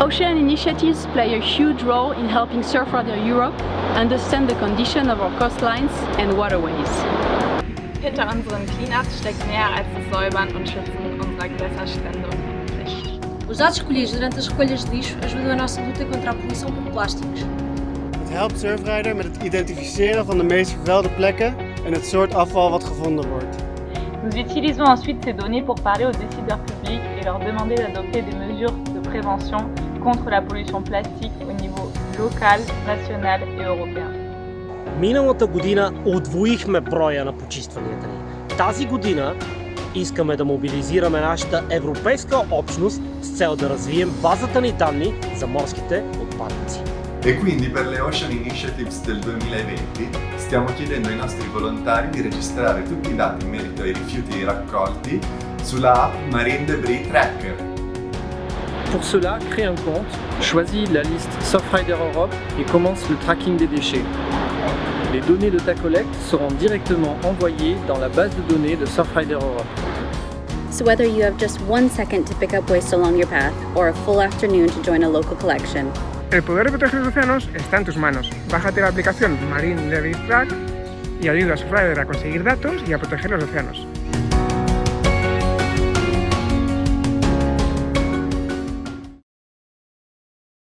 Ocean initiatives play a huge role in helping Surfrider Europe understand the condition of our coastlines and waterways. Hinter unseren Cleanups steckt mehr als das Säubern und Schützen unserer Gewässerstände und Meeresflächen. Os dados escolhidos durante as recolhas de lixo ajudam a nossa luta contra a poluição por plásticos. Het helpt Surfrider met het identificeren van de meest vervuilde plekken en het soort afval wat gevonden wordt. Nous utilisons ensuite ces données pour parler aux décideurs publics et leur demander d'adopter des mesures de prévention contre la pollution plastique au niveau local, national et européen. Миналата година удвоихме броя на почистванията ни. Тази година искаме да мобилизираме нашата европейска общност с цел да развием базата ни данни за морските отпадъци. E quindi per le Ocean Initiatives del 2020 stiamo chiedendo ai nostri volontari di registrare tutti i dati in merito ai rifiuti raccolti sulla app Marine Debris Tracker. Pour cela, crée un compte, choisis la liste Surfrider Europe et commence le tracking des déchets. Les données de ta collecte seront directement envoyées dans la base de données de Surfrider Europe. So whether you have just one second to pick up waste along your path or a full afternoon to join a local collection, El poder de proteger los océanos está en tus manos. Bájate la aplicación Marine Debris Track y ayuda a Surfrider a conseguir datos y a proteger los océanos.